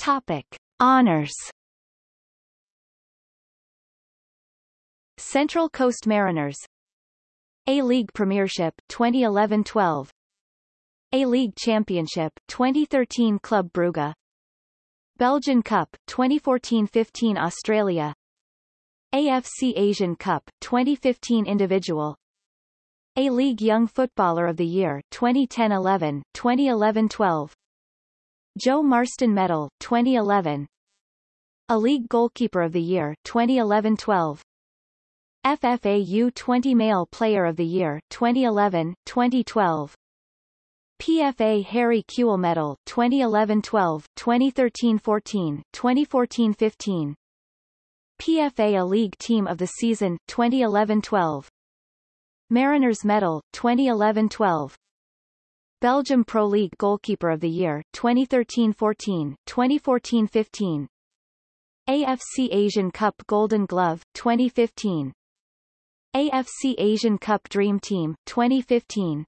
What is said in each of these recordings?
Topic. Honors. Central Coast Mariners. A-League Premiership 2011-12 A-League Championship 2013 Club Brugge. Belgian Cup 2014-15 Australia. AFC Asian Cup 2015 Individual. A-League Young Footballer of the Year 2010-11 2011-12 Joe Marston Medal 2011 A League Goalkeeper of the Year 2011-12 FFA U20 Male Player of the Year 2011, 2012 PFA Harry Kewell Medal 2011-12, 2013-14, 2014-15 PFA A League Team of the Season 2011-12 Mariners Medal 2011-12 Belgium Pro League Goalkeeper of the Year 2013-14, 2014-15 AFC Asian Cup Golden Glove 2015 AFC Asian Cup Dream Team 2015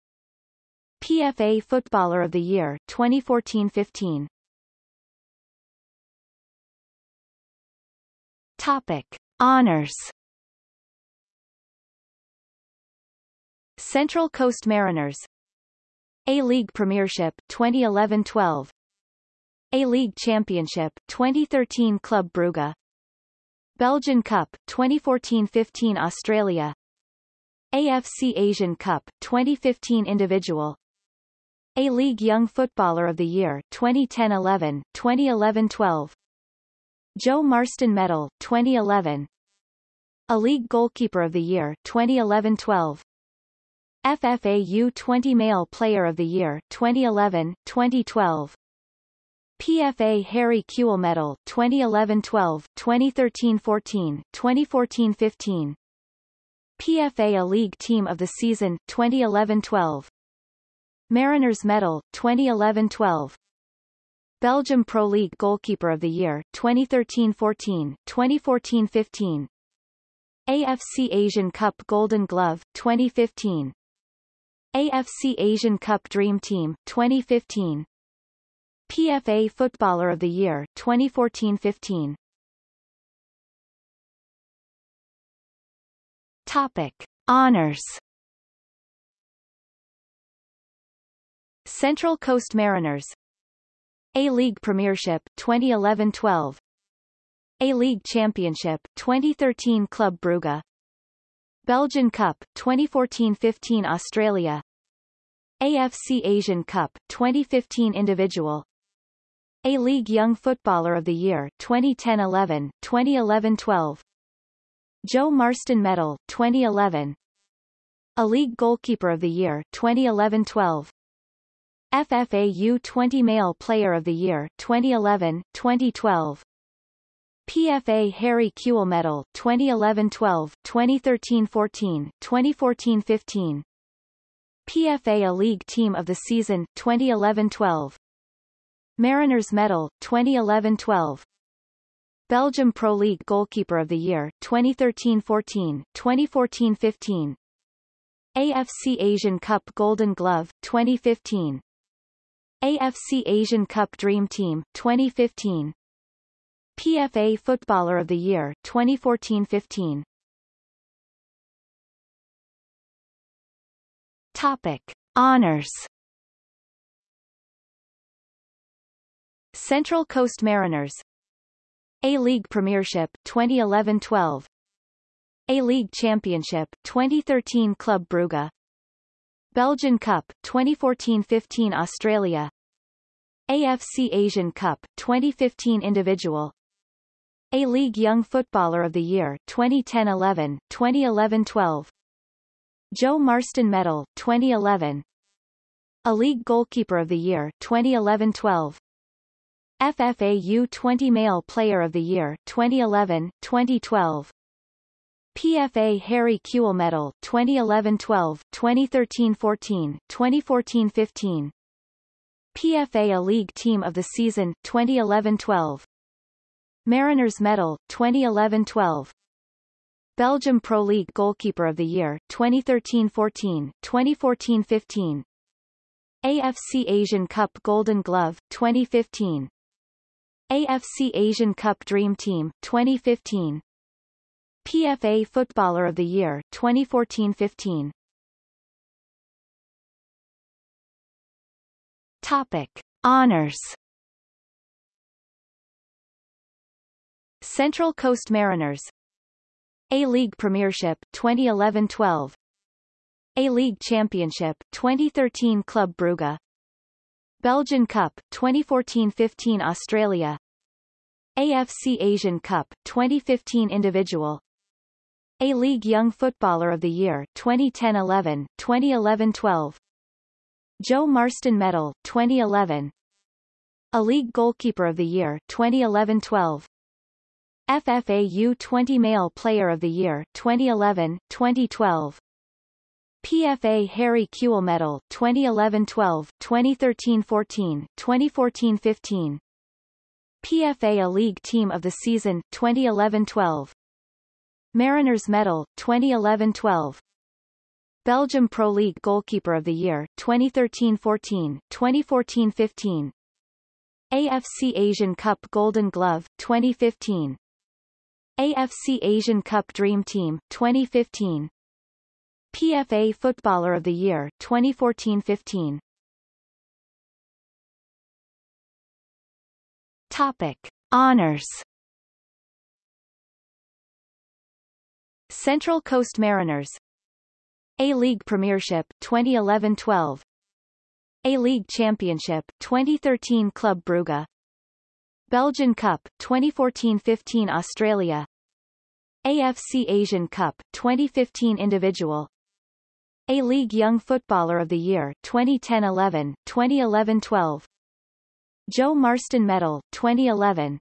PFA Footballer of the Year 2014-15 Topic. Honors. Central Coast Mariners A-League Premiership 2011-12 A-League Championship 2013 Club Brugge. Belgian Cup 2014-15 Australia. AFC Asian Cup 2015 Individual. A-League Young Footballer of the Year 2010-11 2011-12 Joe Marston Medal 2011 A League Goalkeeper of the Year 2011-12 FFA U20 Male Player of the Year 2011 2012 PFA Harry Kewell Medal 2011-12, 2013-14, 2014-15 PFA A League Team of the Season 2011-12 Mariners Medal 2011-12 Belgium Pro League Goalkeeper of the Year 2013-14, 2014-15 AFC Asian Cup Golden Glove 2015 AFC Asian Cup Dream Team 2015 PFA Footballer of the Year 2014-15 Topic. Honors. Central Coast Mariners. A-League Premiership 2011-12 A-League Championship 2013 Club Brugge Belgian Cup 2014-15 Australia. AFC Asian Cup 2015 Individual. a-League Young Footballer of the Year 2010-11, 2011-12 Joe Marston Medal 2011 A League Goalkeeper of the Year 2011-12 FFA U20 Male Player of the Year 2011, 2012 PFA Harry Kewell Medal 2011-12, 2013-14, 2014-15 PFA A League Team of the Season 2011-12 Mariners Medal 2011-12 Belgium Pro League Goalkeeper of the Year 2013-14, 2014-15 AFC Asian Cup Golden Glove 2015 AFC Asian Cup Dream Team 2015 PFA Footballer of the Year 2014-15 Topic. Honors. Central Coast Mariners. A-League Premiership 2011-12 A-League Championship 2013 Club Brugge. Belgian Cup 2014-15 Australia. AFC Asian Cup 2015 Individual A-League Young Footballer of the Year 2010-11 2011-12 Joe Marston Medal 2011 A League Goalkeeper of the Year 2011-12 FFA U20 Male Player of the Year 2011, 2012 PFA Harry Kewell Medal 2011-12, 2013-14, 2014-15 PFA A League Team of the Season 2011-12 Mariners Medal 2011-12 Belgium Pro League Goalkeeper of the Year 2013-14, 2014-15 AFC Asian Cup Golden Glove 2015 AFC Asian Cup Dream Team 2015 PFA Footballer of the Year 2014-15 Topic. Honors Central Coast Mariners. A-League Premiership 2011-12 A-League Championship 2013 Club Brugge. Belgian Cup 2014-15 Australia. AFC Asian Cup 2015 Individual. A-League Young Footballer of the Year 2010-11 2011-12 Joe Marston Medal 2011 A League Goalkeeper of the Year 2011-12 FFA U20 Male Player of the Year 2011 2012 PFA Harry Kewell Medal 2011-12, 2013-14, 2014-15. PFA A League Team of the Season 2011-12. Mariners Medal 2011-12. Belgium Pro League Goalkeeper of the Year 2013-14, 2014-15. AFC Asian Cup Golden Glove 2015. AFC Asian Cup Dream Team 2015. PFA Footballer of the Year 2014-15 Topic. Honors. Central Coast Mariners. A-League Premiership 2011-12 A-League Championship 2013 Club Brugge Belgian Cup 2014-15 Australia. AFC Asian Cup 2015 Individual. a-League Young Footballer of the Year 2010-11, 2011-12 Joe Marston Medal 2011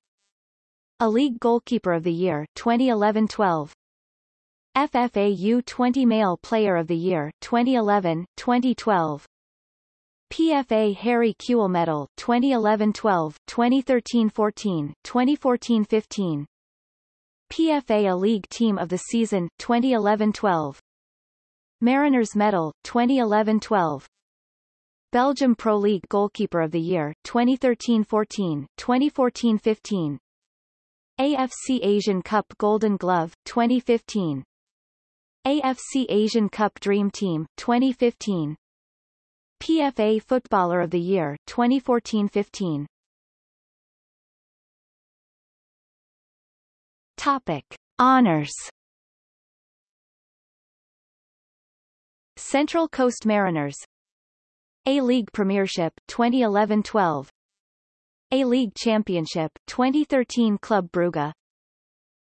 A League Goalkeeper of the Year 2011-12 FFA U20 Male Player of the Year 2011, 2012 PFA Harry Kewell Medal 2011-12, 2013-14, 2014-15 PFA A League Team of the Season 2011-12 Mariners Medal 2011-12 Belgium Pro League Goalkeeper of the Year 2013-14, 2014-15 AFC Asian Cup Golden Glove 2015 AFC Asian Cup Dream Team 2015 PFA Footballer of the Year 2014-15 Topic. Honors. Central Coast Mariners. A-League Premiership 2011-12 A-League Championship 2013 Club Brugge.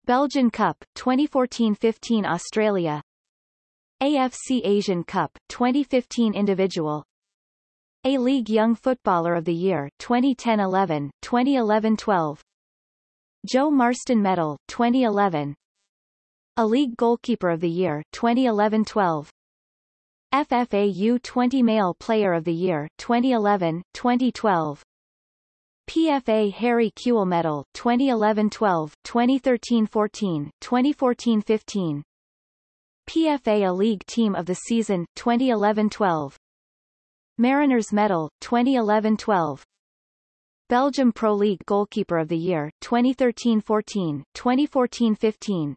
Belgian Cup 2014-15 Australia. AFC Asian Cup 2015 Individual A-League Young Footballer of the Year 2010-11 2011-12 Joe Marston Medal 2011 A League Goalkeeper of the Year 2011-12 FFA U20 Male Player of the Year 2011, 2012 PFA Harry Kewell Medal 2011-12, 2013-14, 2014-15 PFA A League Team of the Season 2011-12 Mariners Medal 2011-12 Belgium Pro League Goalkeeper of the Year 2013-14, 2014-15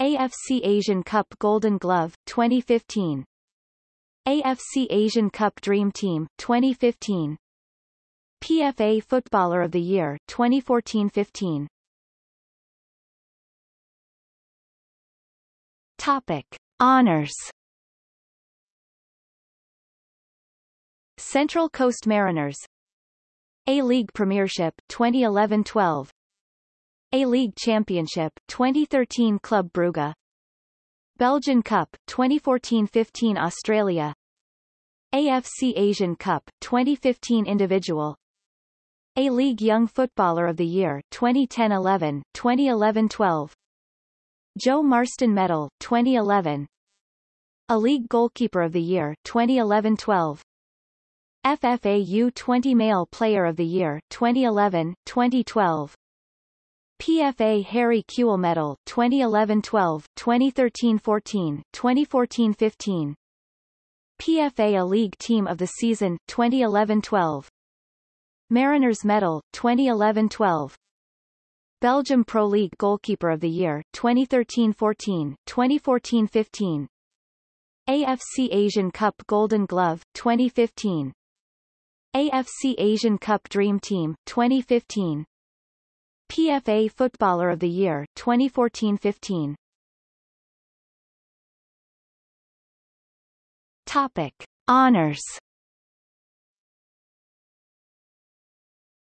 AFC Asian Cup Golden Glove 2015 AFC Asian Cup Dream Team 2015 PFA Footballer of the Year 2014-15 Topic. Honors Central Coast Mariners. A-League Premiership 2011-12 A-League Championship 2013 Club Brugge. Belgian Cup 2014-15 Australia. AFC Asian Cup 2015 Individual. A-League Young Footballer of the Year 2010-11 2011-12 Joe Marston Medal 2011 A League Goalkeeper of the Year 2011-12 FFA U20 Male Player of the Year 2011 2012 PFA Harry Kewell Medal 2011-12, 2013-14, 2014-15 PFA A League Team of the Season 2011-12 Mariners Medal, 2011-12 Belgium Pro League Goalkeeper of the Year, 2013-14, 2014-15 AFC Asian Cup Golden Glove, 2015 AFC Asian Cup Dream Team, 2015 PFA Footballer of the Year, 2014-15 Topic. Honors.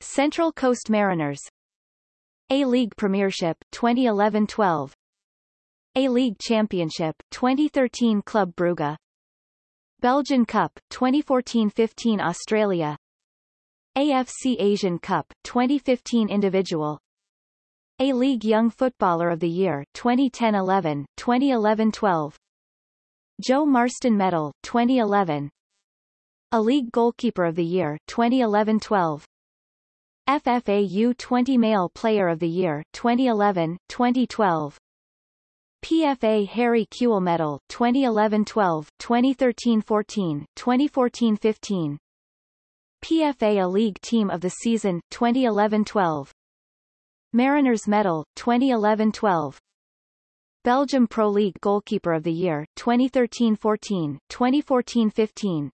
Central Coast Mariners. A-League Premiership, 2011-12 A-League Championship, 2013 Club Brugge Belgian Cup, 2014-15 Australia. AFC Asian Cup, 2015 Individual. A-League Young Footballer of the Year, 2010-11, 2011-12 Joe Marston Medal, 2011 A League Goalkeeper of the Year, 2011-12 FFA U20 Male Player of the Year, 2011, 2012 PFA Harry Kewell Medal, 2011-12, 2013-14, 2014-15 PFA A League Team of the Season, 2011-12 Mariners Medal, 2011-12 Belgium Pro League Goalkeeper of the Year, 2013-14, 2014-15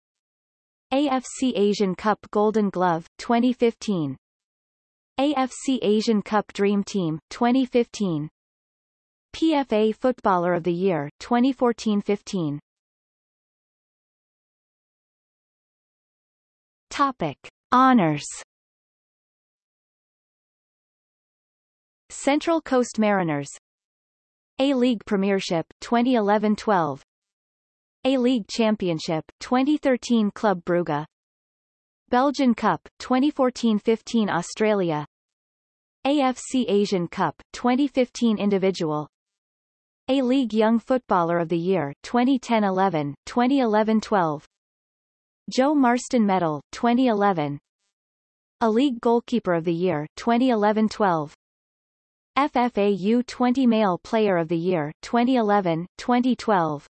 AFC Asian Cup Golden Glove, 2015 AFC Asian Cup Dream Team, 2015 PFA Footballer of the Year, 2014-15 Topic. Honors. Central Coast Mariners. a-League Premiership 2011-12 A-League Championship 2013 Club Brugge. Belgian Cup 2014-15 Australia. AFC Asian Cup 2015 Individual A-League Young Footballer of the Year 2010-11 2011-12 Joe Marston Medal 2011 A League Goalkeeper of the Year 2011-12 FFA U20 Male Player of the Year 2011, 2012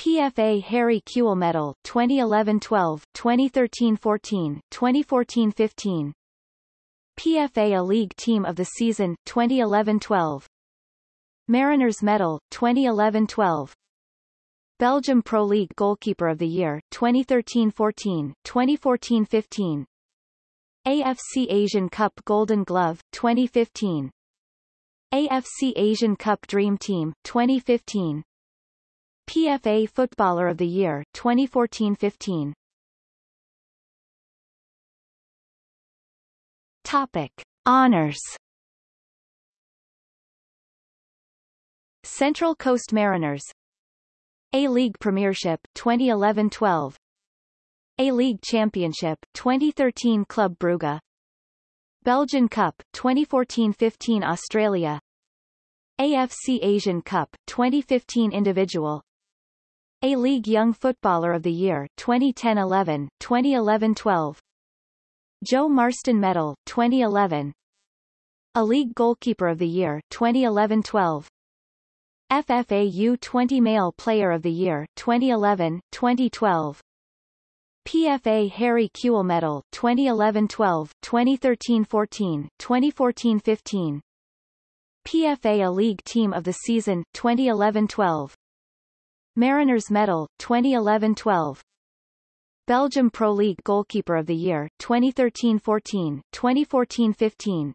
PFA Harry Kewell Medal 2011-12, 2013-14, 2014-15 PFA A League Team of the Season 2011-12 Mariners Medal 2011-12 Belgium Pro League Goalkeeper of the Year 2013-14, 2014-15 AFC Asian Cup Golden Glove 2015 AFC Asian Cup Dream Team, 2015 PFA Footballer of the Year, 2014-15 Topic. Honors Central Coast Mariners. A-League Premiership, 2011-12 A-League Championship, 2013 Club Brugge. Belgian Cup, 2014-15 Australia. AFC Asian Cup, 2015 Individual. A-League Young Footballer of the Year 2010-11, 2011-12 Joe Marston Medal, 2011 A League Goalkeeper of the Year 2011-12 FFA U20 Male Player of the Year 2011, 2012 PFA Harry Kewell Medal 2011-12, 2013-14, 2014-15 PFA A League Team of the Season 2011-12 Mariners Medal 2011-12 Belgium Pro League Goalkeeper of the Year 2013-14, 2014-15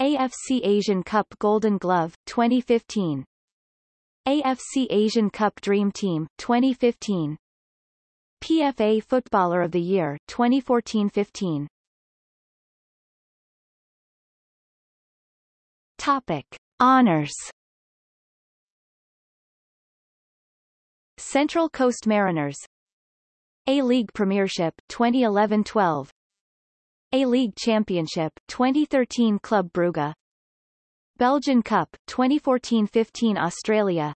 AFC Asian Cup Golden Glove 2015 AFC Asian Cup Dream Team 2015 PFA Footballer of the Year 2014-15 Topic. Honors. Central Coast Mariners. A-League Premiership 2011-12 A-League Championship 2013 Club Brugge Belgian Cup 2014-15 Australia.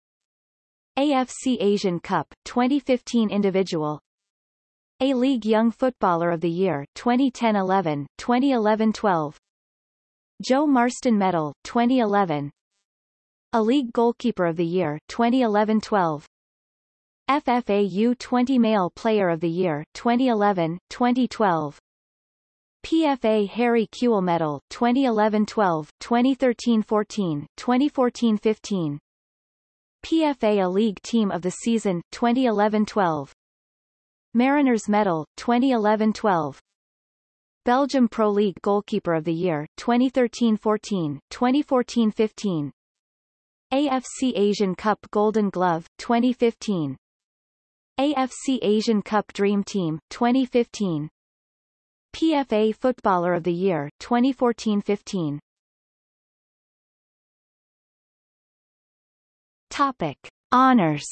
AFC Asian Cup 2015 Individual. a-League Young Footballer of the Year 2010-11, 2011-12 Joe Marston Medal 2011 A League Goalkeeper of the Year 2011-12 FFA U20 Male Player of the Year 2011, 2012 PFA Harry Kewell Medal 2011-12, 2013-14, 2014-15. PFA A League Team of the Season 2011-12. Mariners Medal 2011-12. Belgium Pro League Goalkeeper of the Year 2013-14, 2014-15. AFC Asian Cup Golden Glove 2015. AFC Asian Cup Dream Team 2015. PFA Footballer of the Year 2014-15. Topic: Honors.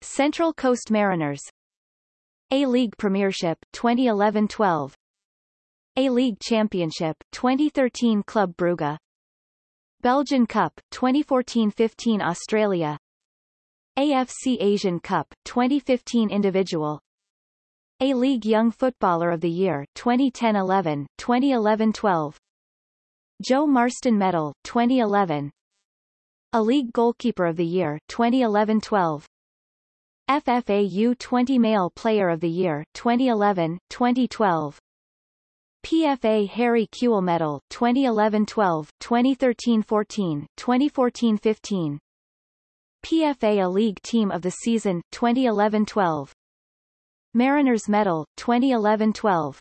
Central Coast Mariners. A-League Premiership 2011-12 A-League Championship 2013 Club Brugge. Belgian Cup 2014-15 Australia. AFC Asian Cup 2015 Individual A-League Young Footballer of the Year 2010-11 2011-12 Joe Marston Medal 2011 A League Goalkeeper of the Year 2011-12 FFA U20 Male Player of the Year 2011 2012 PFA Harry Kewell Medal 2011-12, 2013-14, 2014-15. PFA A League Team of the Season 2011-12. Mariners Medal 2011-12.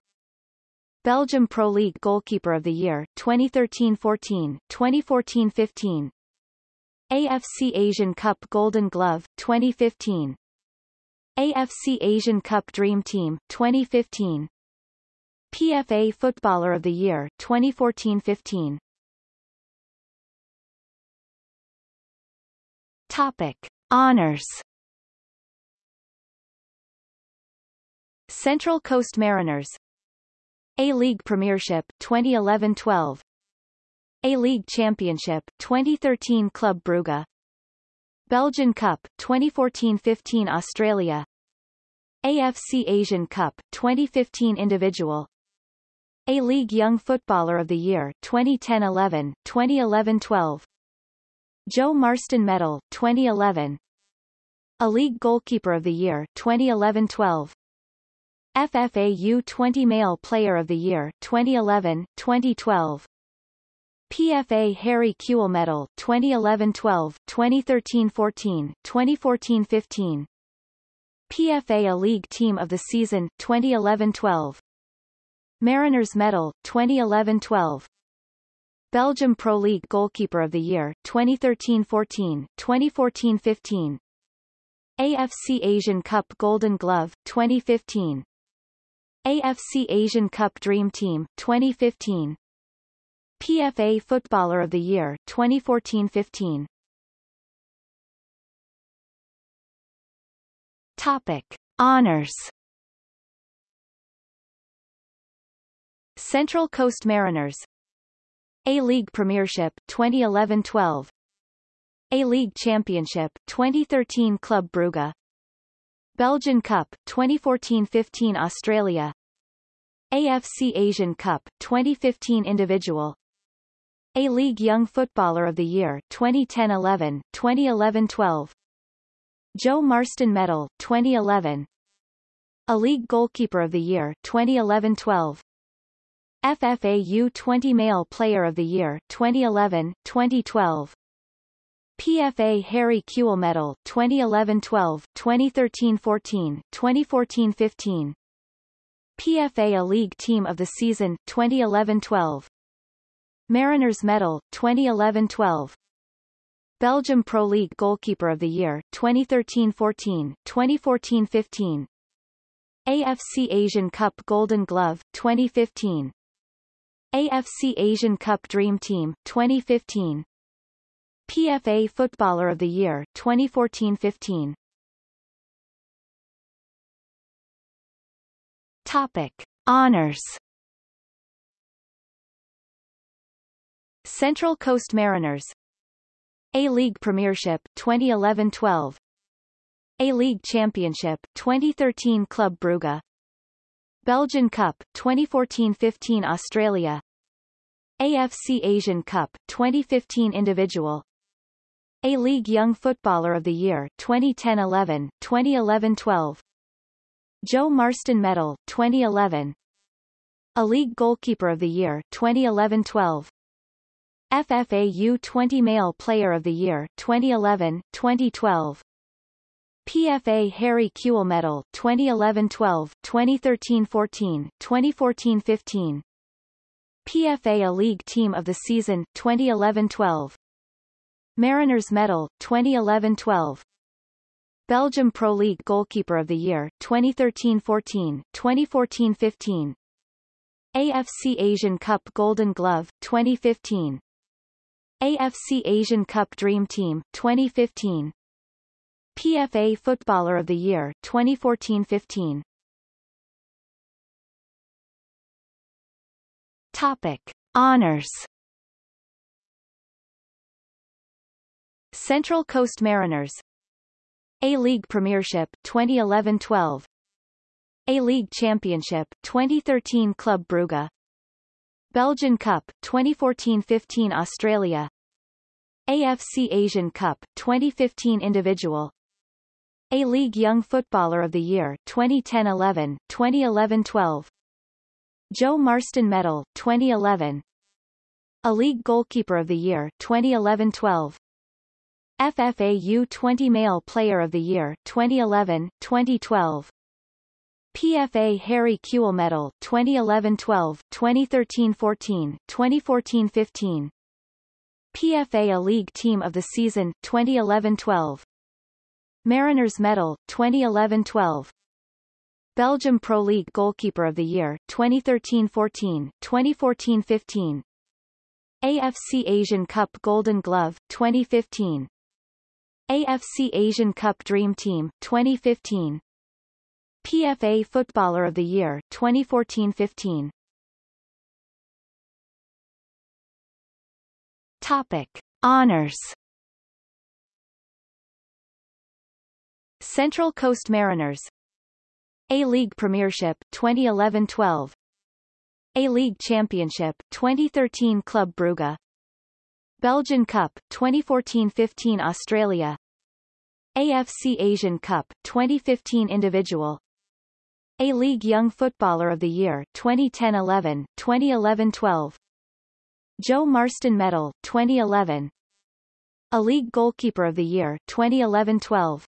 Belgium Pro League Goalkeeper of the Year 2013-14, 2014-15. AFC Asian Cup Golden Glove 2015. AFC Asian Cup Dream Team 2015. PFA Footballer of the Year 2014-15. Topic: Honors. Central Coast Mariners A-League Premiership 2011-12 A-League Championship 2013 Club Brugge Belgian Cup 2014-15 Australia AFC Asian Cup 2015 Individual a-League Young Footballer of the Year 2010-11, 2011-12. Joe Marston Medal 2011. A League Goalkeeper of the Year 2011-12. FFA U20 Male Player of the Year 2011, 2012. PFA Harry Kewell Medal 2011-12, 2013-14, 2014-15. PFA A League Team of the Season 2011-12. Mariners Medal 2011-12 Belgium Pro League Goalkeeper of the Year 2013-14 2014-15 AFC Asian Cup Golden Glove 2015 AFC Asian Cup Dream Team 2015 PFA Footballer of the Year 2014-15 Topic. Honors. Central Coast Mariners. A-League Premiership 2011-12 A-League Championship 2013 Club Brugge Belgian Cup 2014-15 Australia. AFC Asian Cup 2015 Individual. A-League Young Footballer of the Year 2010-11 2011-12 Joe Marston Medal 2011 A League Goalkeeper of the Year 2011-12 FFA U20 Male Player of the Year 2011, 2012. PFA Harry Kewell Medal 2011-12, 2013-14, 2014-15. PFA A League Team of the Season 2011-12. Mariners Medal 2011-12. Belgium Pro League Goalkeeper of the Year 2013-14, 2014-15. AFC Asian Cup Golden Glove 2015. AFC Asian Cup Dream Team 2015 PFA Footballer of the Year 2014-15 Topic. Honors. Central Coast Mariners. A-League Premiership 2011-12 A-League Championship 2013 Club Brugge. Belgian Cup 2014-15 Australia. AFC Asian Cup 2015 Individual A-League Young Footballer of the Year 2010-11, 2011-12 Joe Marston Medal 2011 A League Goalkeeper of the Year 2011-12 FFA U20 Male Player of the Year 2011 2012 PFA Harry Kewell Medal 2011-12 2013-14 2014-15 PFA A League Team of the Season 2011-12 Mariners Medal 2011-12 Belgium Pro League Goalkeeper of the Year 2013-14 2014-15 AFC Asian Cup Golden Glove 2015 AFC Asian Cup Dream Team 2015 PFA Footballer of the Year 2014-15 Topic. Honors Central Coast Mariners. A-League Premiership 2011-12 A-League Championship 2013 Club Brugge. Belgian Cup 2014-15 Australia. AFC Asian Cup 2015 Individual. A-League Young Footballer of the Year 2010-11 2011-12 Joe Marston Medal 2011 A League Goalkeeper of the Year 2011-12 FFA U20 Male Player of the Year 2011 2012 PFA Harry Kewell Medal 2011-12 2013-14 2014-15 PFA A League Team of the Season 2011-12 Mariners Medal 2011-12 Belgium Pro League Goalkeeper of the Year 2013-14, 2014-15 AFC Asian Cup Golden Glove 2015 AFC Asian Cup Dream Team 2015 PFA Footballer of the Year 2014-15 Topic. Honors. Central Coast Mariners. a-League Premiership 2011-12 A-League Championship 2013 Club Brugge Belgian Cup 2014-15 Australia. AFC Asian Cup 2015 Individual. A-League Young Footballer of the Year 2010-11 2011-12 Joe Marston Medal 2011 A League Goalkeeper of the Year 2011-12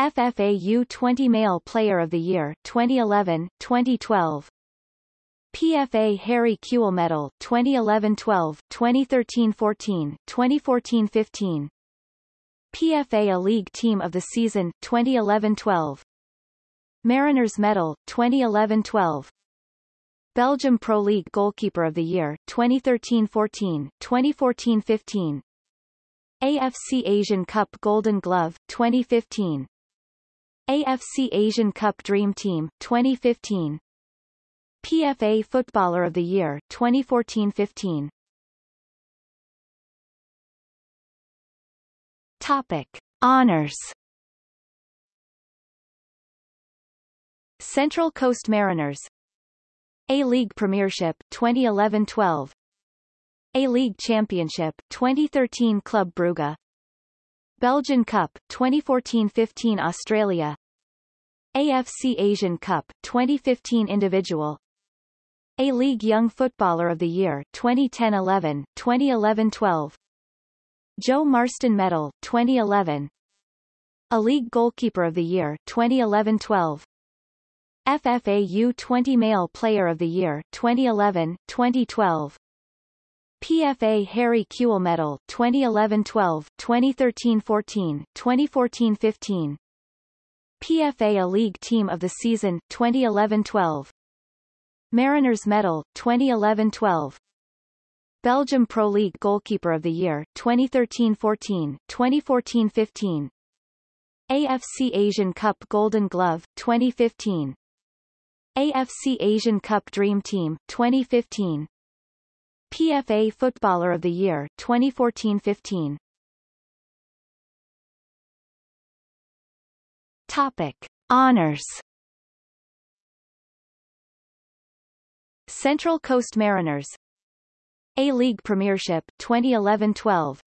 FFA U20 Male Player of the Year 2011, 2012 PFA Harry Kewell Medal 2011-12, 2013-14, 2014-15 PFA A League Team of the Season 2011-12 Mariners Medal 2011-12 Belgium Pro League Goalkeeper of the Year 2013-14, 2014-15 AFC Asian Cup Golden Glove 2015 AFC Asian Cup Dream Team 2015 PFA Footballer of the Year 2014-15 Topic. Honors. Central Coast Mariners. A-League Premiership 2011-12 A-League Championship 2013 Club Brugge. Belgian Cup 2014-15 Australia. AFC Asian Cup 2015 Individual A-League Young Footballer of the Year 2010-11 2011-12 Joe Marston Medal 2011 A League Goalkeeper of the Year 2011-12 FFA U20 Male Player of the Year 2011 2012 PFA Harry Kewell Medal 2011-12, 2013-14, 2014-15 PFA A League Team of the Season 2011-12 Mariners Medal 2011-12 Belgium Pro League Goalkeeper of the Year 2013-14, 2014-15 AFC Asian Cup Golden Glove 2015 AFC Asian Cup Dream Team 2015 PFA Footballer of the Year 2014-15 Topic. Honors Central Coast Mariners. A-League Premiership 2011-12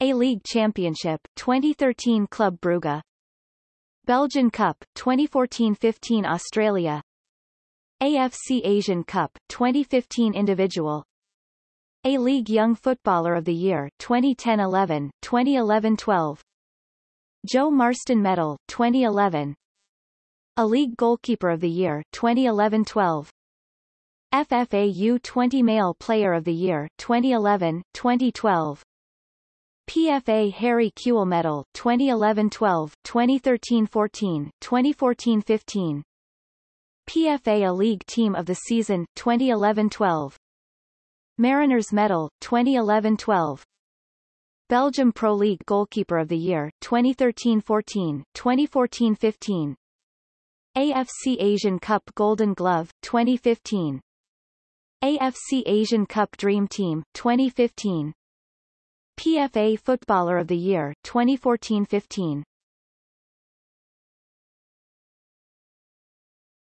A-League Championship 2013 Club Brugge. Belgian Cup 2014-15 Australia. AFC Asian Cup 2015 individual. A-League Young Footballer of the Year 2010-11 2011-12 Joe Marston Medal 2011 A-League Goalkeeper of the Year 2011-12 FFA U20 Male Player of the Year 2011 2012 PFA Harry Kewell Medal 2011-12, 2013-14, 2014-15. PFA A League Team of the Season 2011-12. Mariners Medal 2011-12. Belgium Pro League Goalkeeper of the Year 2013-14, 2014-15. AFC Asian Cup Golden Glove 2015. AFC Asian Cup Dream Team 2015. PFA Footballer of the Year 2014-15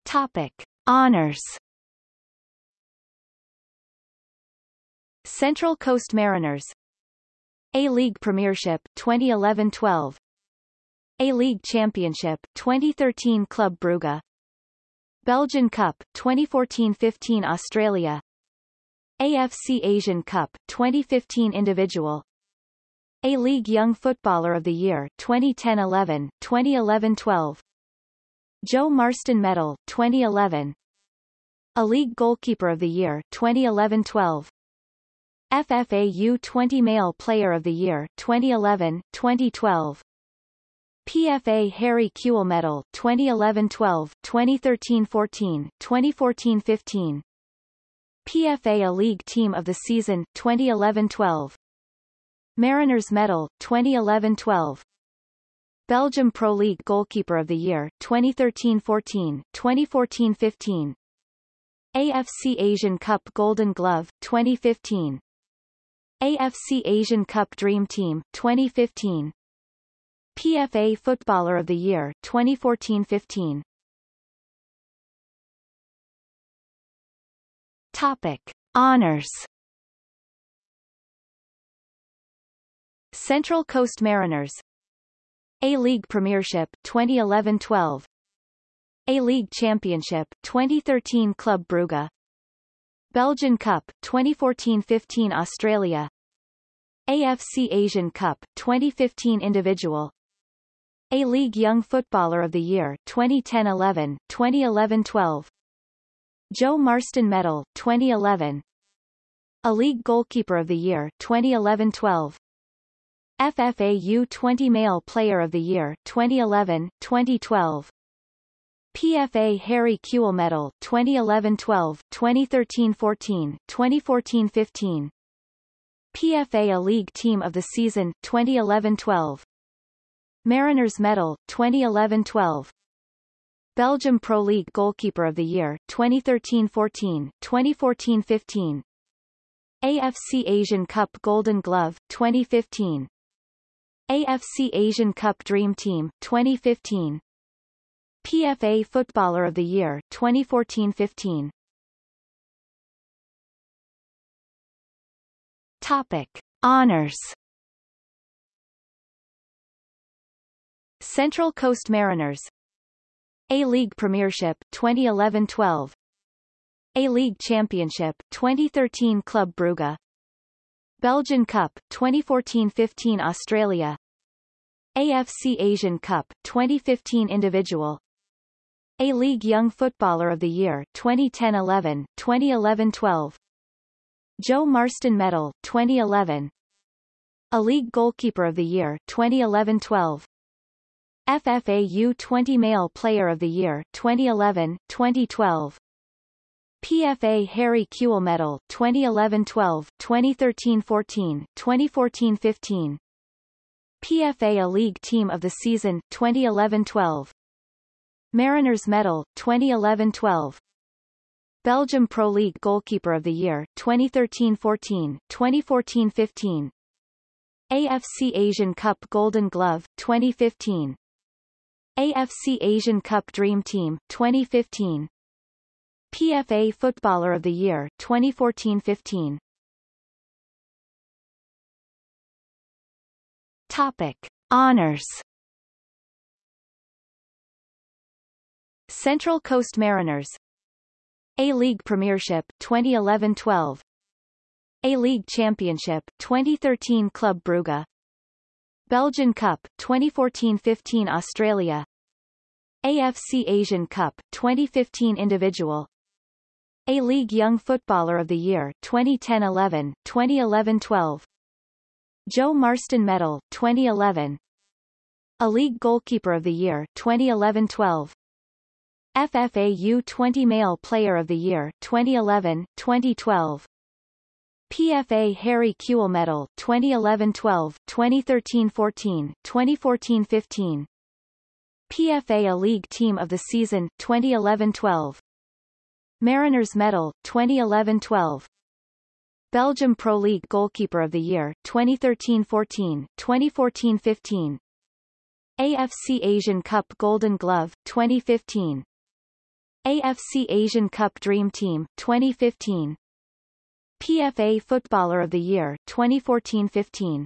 Topic. Honors. Central Coast Mariners. A-League Premiership 2011-12 A-League Championship 2013 Club Brugge Belgian Cup 2014-15 Australia. AFC Asian Cup 2015 Individual. a-League Young Footballer of the Year 2010-11, 2011-12 Joe Marston Medal 2011 A-League Goalkeeper of the Year 2011-12 FFA U20 Male Player of the Year 2011, 2012 PFA Harry Kewell Medal 2011-12, 2013-14, 2014-15 PFA A League Team of the Season 2011-12 Mariners Medal 2011-12 Belgium Pro League Goalkeeper of the Year 2013-14, 2014-15 AFC Asian Cup Golden Glove 2015 AFC Asian Cup Dream Team 2015 PFA Footballer of the Year 2014-15 Topic. Honors. Central Coast Mariners. A-League Premiership 2011-12 A-League Championship 2013 Club Brugge. Belgian Cup 2014-15 Australia. AFC Asian Cup 2015 Individual A-League Young Footballer of the Year 2010-11 2011-12 Joe Marston Medal 2011 A-League Goalkeeper of the Year 2011-12 FFA U20 Male Player of the Year 2011, 2012 PFA Harry Kewell Medal 2011-12, 2013-14, 2014-15 PFA A League Team of the Season 2011-12 Mariners Medal 2011-12 Belgium Pro League Goalkeeper of the Year 2013-14, 2014-15 AFC Asian Cup Golden Glove 2015 AFC Asian Cup Dream Team 2015 PFA Footballer of the Year 2014-15 Topic. Honors Central Coast Mariners. A-League Premiership 2011-12 A-League Championship 2013 Club Brugge. Belgian Cup 2014-15 Australia. AFC Asian Cup 2015 Individual. A-League Young Footballer of the Year 2010-11 2011-12 Joe Marston Medal 2011 A-League Goalkeeper of the Year 2011-12 FFA U20 Male Player of the Year 2011 2012 PFA Harry Kewell Medal 2011-12, 2013-14, 2014-15 PFA A League Team of the Season 2011-12 Mariners Medal 2011-12 Belgium Pro League Goalkeeper of the Year 2013-14, 2014-15 AFC Asian Cup Golden Glove 2015 AFC Asian Cup Dream Team 2015 PFA Footballer of the Year 2014-15 Topic. Honors. Central Coast Mariners. A-League Premiership 2011-12 A-League Championship 2013 Club Brugge Belgian Cup 2014-15 Australia. AFC Asian Cup 2015 Individual. A-League Young Footballer of the Year 2010-11 2011-12 Joe Marston Medal 2011 A-League Goalkeeper of the Year 2011-12 FFA U20 Male Player of the Year 2011 2012 PFA Harry Kewell Medal 2011-12, 2013-14, 2014-15. PFA A League Team of the Season 2011-12. Mariners Medal 2011-12. Belgium Pro League Goalkeeper of the Year 2013-14, 2014-15. AFC Asian Cup Golden Glove 2015. AFC Asian Cup Dream Team 2015. PFA Footballer of the Year 2014-15